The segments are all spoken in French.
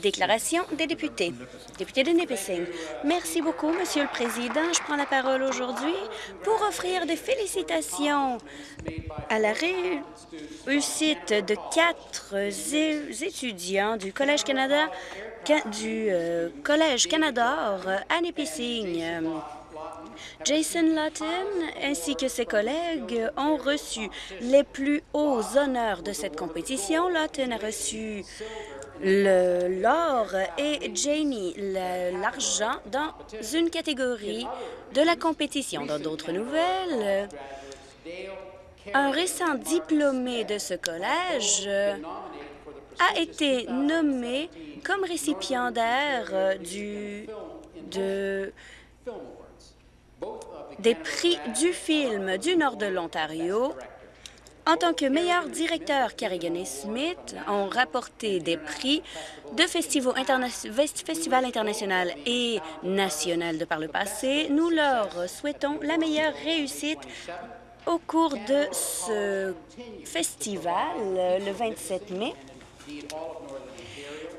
Déclaration des députés. Député de Nipissing. Merci beaucoup, Monsieur le Président. Je prends la parole aujourd'hui pour offrir des félicitations à la réussite de quatre étudiants du Collège Canada du euh, Collège Canada à Nipissing. Jason Lawton ainsi que ses collègues ont reçu les plus hauts honneurs de cette compétition. Lawton a reçu l'or et Janie l'argent dans une catégorie de la compétition. Dans d'autres nouvelles, un récent diplômé de ce collège a été nommé comme récipiendaire du, de des prix du film du nord de l'Ontario. En tant que meilleur directeur, Carrigan et Smith ont rapporté des prix de festivals, internationaux et national de par le passé. Nous leur souhaitons la meilleure réussite au cours de ce festival le 27 mai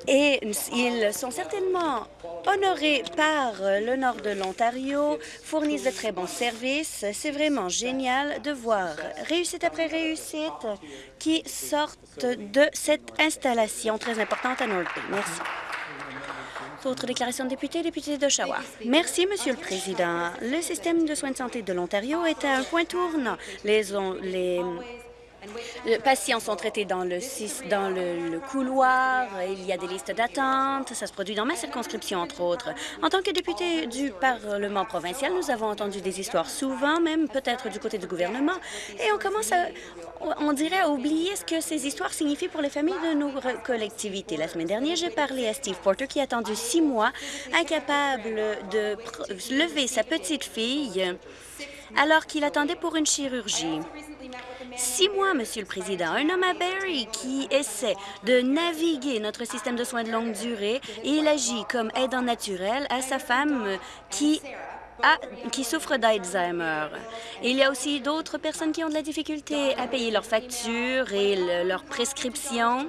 et ils sont certainement honorés par le nord de l'Ontario, fournissent de très bons services. C'est vraiment génial de voir réussite après réussite qui sortent de cette installation très importante à North Bay. Merci. Autre déclaration de député, député d'Oshawa. Merci, Monsieur le Président. Le système de soins de santé de l'Ontario est à un point tournant. Les, les patients sont traités dans le, dans le, couloir, il y a des listes d'attente, ça se produit dans ma circonscription, entre autres. En tant que député du Parlement provincial, nous avons entendu des histoires souvent, même peut-être du côté du gouvernement, et on commence à, on dirait, à oublier ce que ces histoires signifient pour les familles de nos collectivités. La semaine dernière, j'ai parlé à Steve Porter, qui a attendu six mois, incapable de lever sa petite fille alors qu'il attendait pour une chirurgie. Six mois, Monsieur le Président. Un homme à Barrie qui essaie de naviguer notre système de soins de longue durée et il agit comme aidant naturel à sa femme qui qui souffre d'Alzheimer. Il y a aussi d'autres personnes qui ont de la difficulté à payer leurs factures et leurs prescriptions.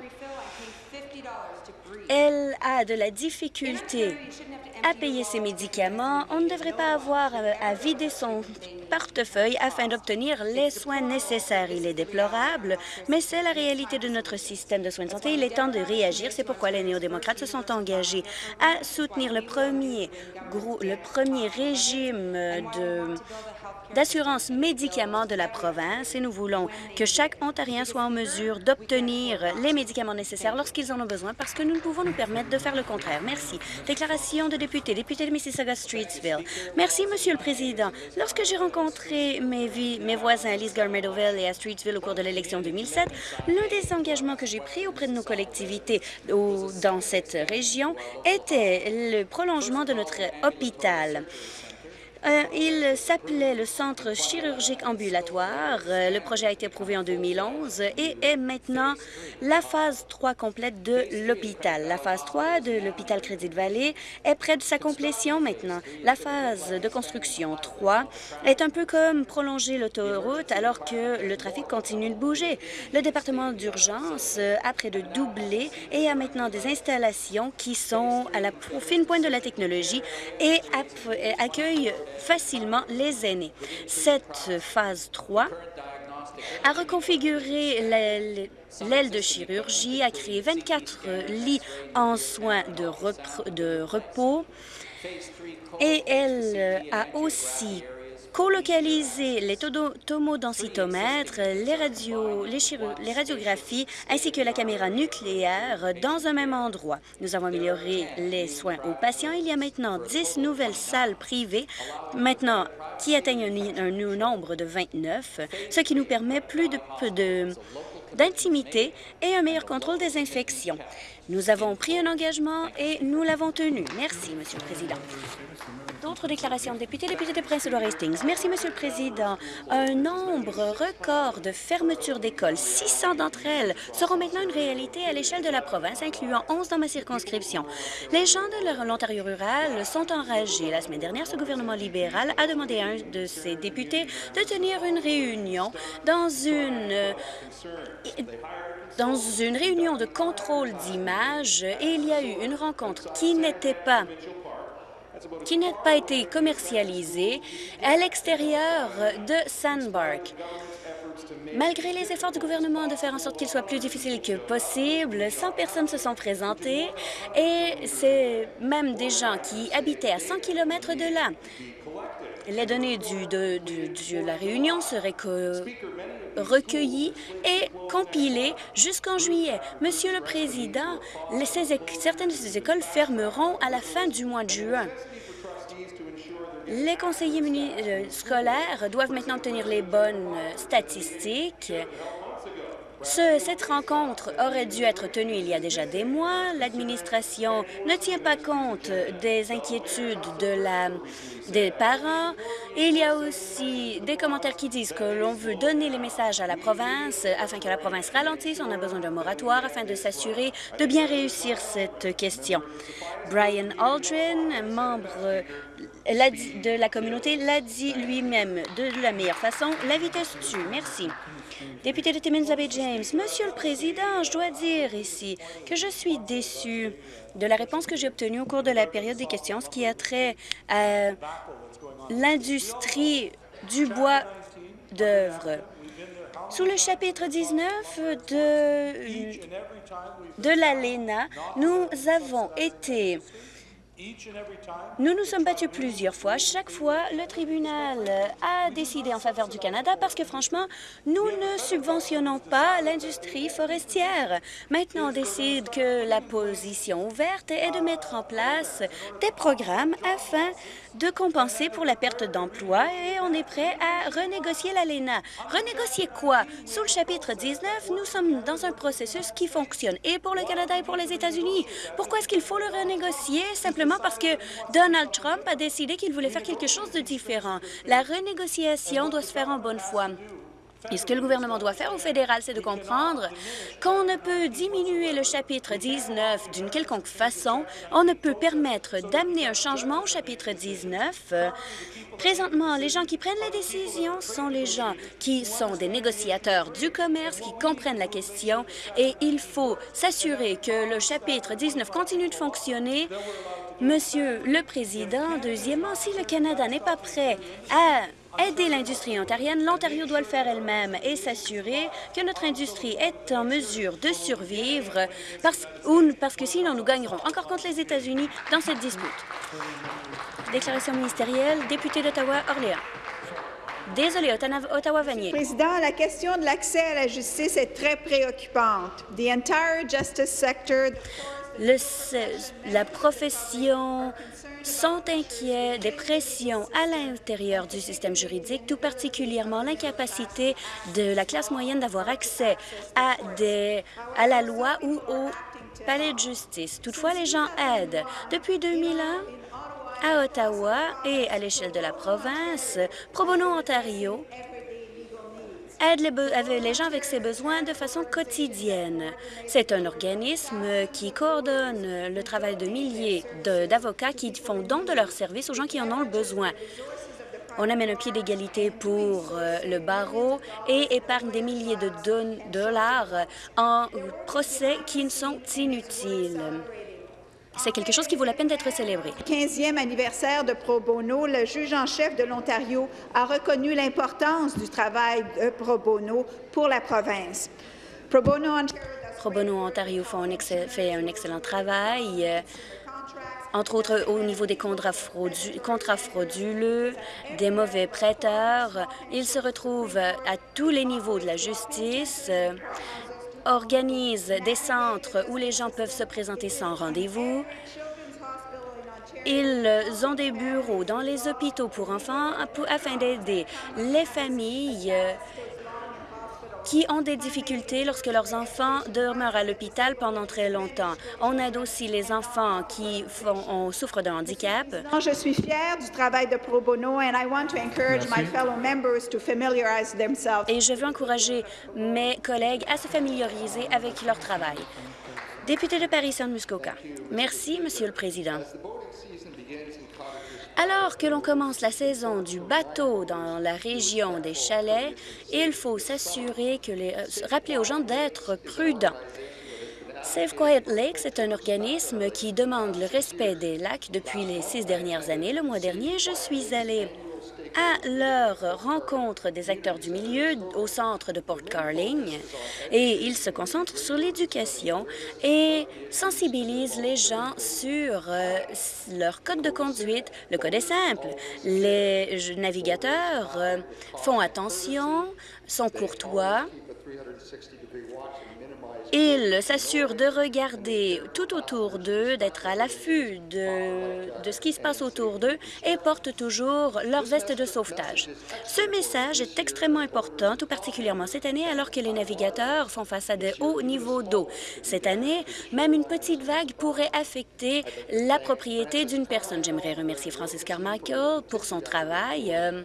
Elle a de la difficulté à payer ses médicaments. On ne devrait pas avoir à vider son portefeuille afin d'obtenir les soins nécessaires. Il est déplorable, mais c'est la réalité de notre système de soins de santé. Il est temps de réagir. C'est pourquoi les néo-démocrates se sont engagés à soutenir le premier, le premier régime de d'assurance médicaments de la province et nous voulons que chaque Ontarien soit en mesure d'obtenir les médicaments nécessaires lorsqu'ils en ont besoin parce que nous ne pouvons nous permettre de faire le contraire. Merci. Déclaration de député, député de Mississauga-Streetsville. Merci, Monsieur le Président. Lorsque j'ai rencontré mes, mes voisins à Lisgar Meadowville et à Streetsville au cours de l'élection 2007, l'un des engagements que j'ai pris auprès de nos collectivités dans cette région était le prolongement de notre hôpital. Euh, il s'appelait le Centre chirurgique ambulatoire. Euh, le projet a été approuvé en 2011 et est maintenant la phase 3 complète de l'hôpital. La phase 3 de l'hôpital Crédit de Vallée est près de sa complétion maintenant. La phase de construction 3 est un peu comme prolonger l'autoroute alors que le trafic continue de bouger. Le département d'urgence a près de doublé et a maintenant des installations qui sont à la fine pointe de la technologie et accueille facilement les aînés. Cette phase 3 a reconfiguré l'aile de chirurgie, a créé 24 lits en soins de, de repos et elle a aussi colocaliser les tomodensitomètres, les, radios, les, les radiographies ainsi que la caméra nucléaire dans un même endroit. Nous avons amélioré les soins aux patients. Il y a maintenant 10 nouvelles salles privées maintenant qui atteignent un, nombre de 29, ce qui nous permet plus d'intimité et un meilleur contrôle des infections. Nous avons pris un engagement et nous l'avons tenu. Merci, Monsieur le Président. D'autres déclarations de députés, député de prince édouard Hastings. Merci, Monsieur le Président. Un nombre record de fermetures d'écoles, 600 d'entre elles, seront maintenant une réalité à l'échelle de la province, incluant 11 dans ma circonscription. Les gens de l'Ontario rural sont enragés. La semaine dernière, ce gouvernement libéral a demandé à un de ses députés de tenir une réunion dans une dans une réunion de contrôle d'image et il y a eu une rencontre qui n'était pas qui n'a pas été commercialisée à l'extérieur de Sandbark. Malgré les efforts du gouvernement de faire en sorte qu'il soit plus difficile que possible, 100 personnes se sont présentées et c'est même des gens qui habitaient à 100 km de là. Les données du, de, la réunion seraient recueillies et compilées jusqu'en juillet. Monsieur le Président, certaines de ces écoles fermeront à la fin du mois de juin. Les conseillers euh, scolaires doivent maintenant obtenir les bonnes euh, cette rencontre aurait dû être tenue il y a déjà des mois. L'administration ne tient pas compte des inquiétudes de la, des parents. il y a aussi des commentaires qui disent que l'on veut donner les messages à la province afin que la province ralentisse. On a besoin d'un moratoire afin de s'assurer de bien réussir cette question. Brian Aldrin, membre de la communauté l'a dit lui-même de la meilleure façon. La vitesse tue. Merci. Député de Timmins James, Monsieur le Président, je dois dire ici que je suis déçu de la réponse que j'ai obtenue au cours de la période des questions, ce qui a trait à l'industrie du bois d'œuvre. Sous le chapitre 19 de, de l'ALENA, nous avons été nous nous sommes battus plusieurs fois. Chaque fois, le tribunal a décidé en faveur du Canada parce que, franchement, nous ne subventionnons pas l'industrie forestière. Maintenant, on décide que la position ouverte est de mettre en place des programmes afin de compenser pour la perte d'emploi et on est prêt à renégocier l'ALENA. Renégocier quoi? Sous le chapitre 19, nous sommes dans un processus qui fonctionne et pour le Canada et pour les États-Unis. Pourquoi est-ce qu'il faut le renégocier? Simplement parce que Donald Trump a décidé qu'il voulait faire quelque chose de différent. La renégociation doit se faire en bonne foi. Et ce que le gouvernement doit faire au fédéral, c'est de comprendre qu'on ne peut diminuer le chapitre 19 d'une quelconque façon. On ne peut permettre d'amener un changement au chapitre 19. Présentement, les gens qui prennent les décisions sont les gens qui sont des négociateurs du commerce, qui comprennent la question, et il faut s'assurer que le chapitre 19 continue de fonctionner Monsieur le Président, deuxièmement, si le Canada n'est pas prêt à aider l'industrie ontarienne, l'Ontario doit le faire elle-même et s'assurer que notre industrie est en mesure de survivre parce, que sinon nous gagnerons encore contre les États-Unis dans cette dispute. Déclaration ministérielle, député d'Ottawa-Orléans. Désolé, Ottawa-Vanier. Président, la question de l'accès à la justice est très préoccupante. The entire justice sector le, la profession sont inquiets des pressions à l'intérieur du système juridique, tout particulièrement l'incapacité de la classe moyenne d'avoir accès à, des, à la loi ou au palais de justice. Toutefois, les gens aident. Depuis 2001, à Ottawa et à l'échelle de la province, Pro Bono Ontario aide les, les, gens avec ses besoins de façon quotidienne. C'est un organisme qui coordonne le travail de milliers d'avocats qui font don de leurs services aux gens qui en ont le besoin. On amène un pied d'égalité pour euh, le barreau et épargne des milliers de dollars en procès qui sont inutiles. C'est quelque chose qui vaut la peine d'être célébré. 15e anniversaire de Pro Bono, le juge en chef de l'Ontario a reconnu l'importance du travail de Pro Bono pour la province. Pro Bono, Ontario fait un excellent travail. Euh, entre autres au niveau des contrats, frauduleux, des mauvais prêteurs. Il se retrouve à tous les niveaux de la justice organise des centres où les gens peuvent se présenter sans rendez-vous. Ils ont des bureaux dans les hôpitaux pour enfants afin d'aider les familles qui ont des difficultés lorsque leurs enfants demeurent à l'hôpital pendant très longtemps. On aide aussi les enfants qui font, souffrent d'un handicap. Je suis fière du travail de Pro Bono and I want to encourage my fellow members to familiarize themselves. Et je veux encourager mes collègues à se familiariser avec leur travail. Député de Paris-Saint-Muskoka. Merci, Monsieur le Président. Alors que l'on commence la saison du bateau dans la région des chalets, il faut s'assurer que les, euh, rappeler aux gens d'être prudents. Save Quiet Lakes est un organisme qui demande le respect des lacs depuis les six dernières années. Le mois dernier, je suis allée à leur rencontre des acteurs du milieu au centre de Port Carling et ils se concentrent sur l'éducation et sensibilisent les gens sur euh, leur code de conduite. Le code est simple. Les navigateurs euh, font attention, sont courtois ils s'assurent de regarder tout autour d'eux, d'être à l'affût de, de, ce qui se passe autour d'eux et portent toujours leur veste de sauvetage. Ce message est extrêmement important, tout particulièrement cette année, alors que les navigateurs font face à de hauts niveaux d'eau. Cette année, même une petite vague pourrait affecter la propriété d'une personne. J'aimerais remercier Francis Carmichael pour son travail. Euh,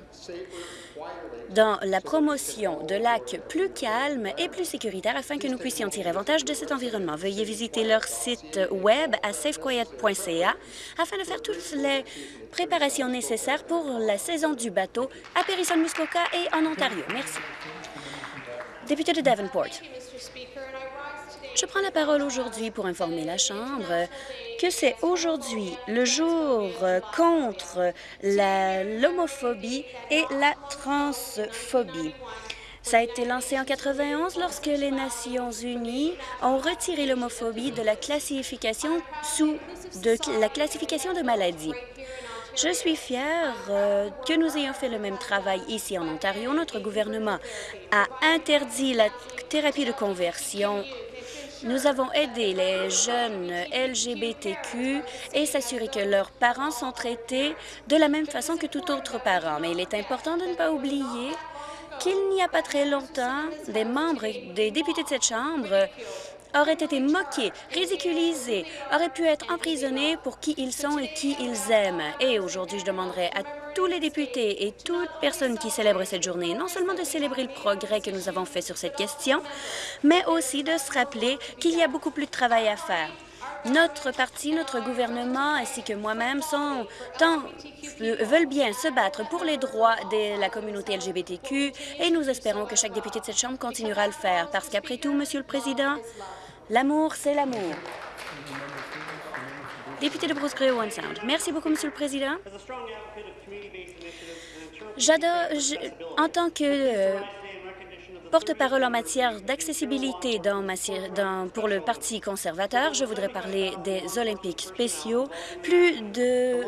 dans la promotion de lacs plus calmes et plus sécuritaires afin que nous puissions tirer avantage de cet environnement. Veuillez visiter leur site web à safequiet.ca afin de faire toutes les préparations nécessaires pour la saison du bateau à Périssol-Muskoka et en Ontario. Merci. Député de Davenport. Je prends la parole aujourd'hui pour informer la Chambre que c'est aujourd'hui le jour contre l'homophobie et la transphobie. Ça a été lancé en 91 lorsque les Nations unies ont retiré l'homophobie de la classification sous de la classification de maladies. Je suis fière euh, que nous ayons fait le même travail ici en Ontario. Notre gouvernement a interdit la thérapie de conversion nous avons aidé les jeunes LGBTQ et s'assurer que leurs parents sont traités de la même façon que tout autre parent. Mais il est important de ne pas oublier qu'il n'y a pas très longtemps, des membres, des députés de cette Chambre auraient été moqués, ridiculisés, auraient pu être emprisonnés pour qui ils sont et qui ils aiment. Et aujourd'hui, je demanderai à tous les députés et toute personne qui célèbre cette journée, non seulement de célébrer le progrès que nous avons fait sur cette question, mais aussi de se rappeler qu'il y a beaucoup plus de travail à faire. Notre parti, notre gouvernement ainsi que moi-même tant, veulent bien se battre pour les droits de la communauté LGBTQ et nous espérons que chaque député de cette Chambre continuera à le faire parce qu'après tout, Monsieur le Président, L'amour, c'est l'amour. Député de Bruce Grey, One Sound. Merci beaucoup, Monsieur le Président. J'adore, en tant que euh, porte-parole en matière d'accessibilité pour le Parti conservateur. Je voudrais parler des Olympiques spéciaux. Plus de...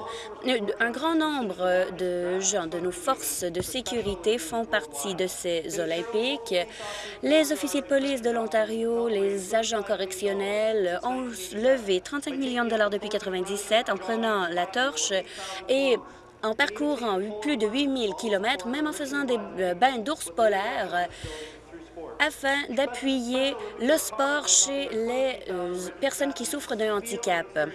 Un grand nombre de gens de nos forces de sécurité font partie de ces Olympiques. Les officiers de police de l'Ontario, les agents correctionnels ont levé 35 millions de dollars depuis 1997 en prenant la torche et en parcourant plus de 8000 kilomètres, même en faisant des euh, bains d'ours polaires, afin d'appuyer le sport chez les euh, personnes qui souffrent d'un handicap.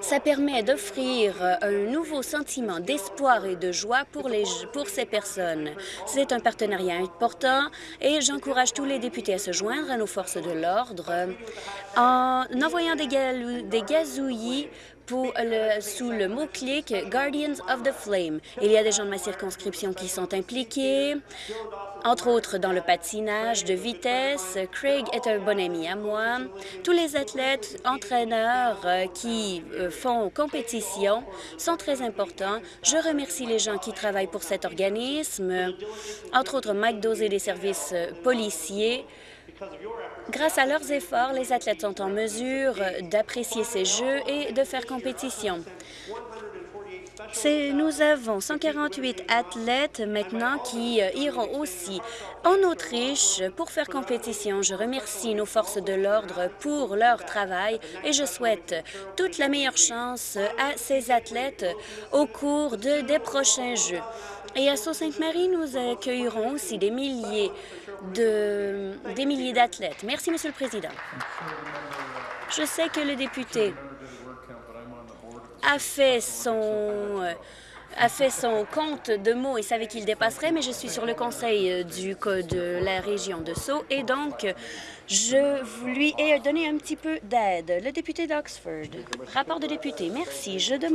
Ça permet d'offrir un nouveau sentiment d'espoir et de joie pour, les, pour ces personnes. C'est un partenariat important et j'encourage tous les députés à se joindre à nos forces de l'ordre en envoyant des, des gazouillis sous le mot-clic Guardians of the Flame. Il y a des gens de ma circonscription qui sont impliqués, entre autres dans le patinage de vitesse. Craig est un bon ami à moi. Tous les athlètes, entraîneurs euh, qui euh, font compétition sont très importants. Je remercie les gens qui travaillent pour cet organisme, entre autres Mike Dosé des services euh, policiers, Grâce à leurs efforts, les athlètes sont en mesure d'apprécier ces jeux et de faire compétition. Nous avons 148 athlètes maintenant qui euh, iront aussi en Autriche pour faire compétition. Je remercie nos forces de l'ordre pour leur travail et je souhaite toute la meilleure chance à ces athlètes au cours de, des prochains Jeux. Et à Sault-Sainte-Marie, nous accueillerons aussi des milliers de, des milliers d'athlètes. Merci, Monsieur le Président. Je sais que le député a fait son a fait son compte de mots et savait qu'il dépasserait, mais je suis sur le conseil du de la région de Sceaux et donc je lui ai donné un petit peu d'aide. Le député d'Oxford. Rapport de député. Merci. Je demande